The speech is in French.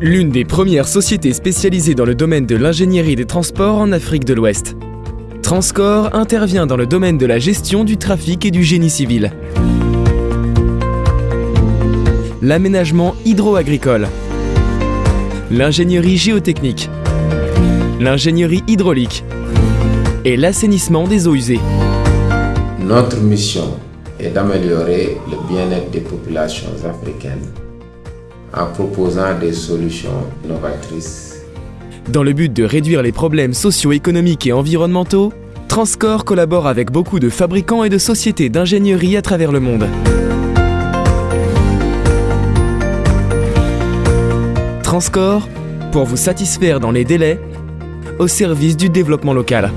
L'une des premières sociétés spécialisées dans le domaine de l'ingénierie des transports en Afrique de l'Ouest. Transcore intervient dans le domaine de la gestion du trafic et du génie civil. L'aménagement hydro-agricole. L'ingénierie géotechnique. L'ingénierie hydraulique. Et l'assainissement des eaux usées. Notre mission est d'améliorer le bien-être des populations africaines en proposant des solutions novatrices. Dans le but de réduire les problèmes socio-économiques et environnementaux, Transcore collabore avec beaucoup de fabricants et de sociétés d'ingénierie à travers le monde. Transcore, pour vous satisfaire dans les délais, au service du développement local.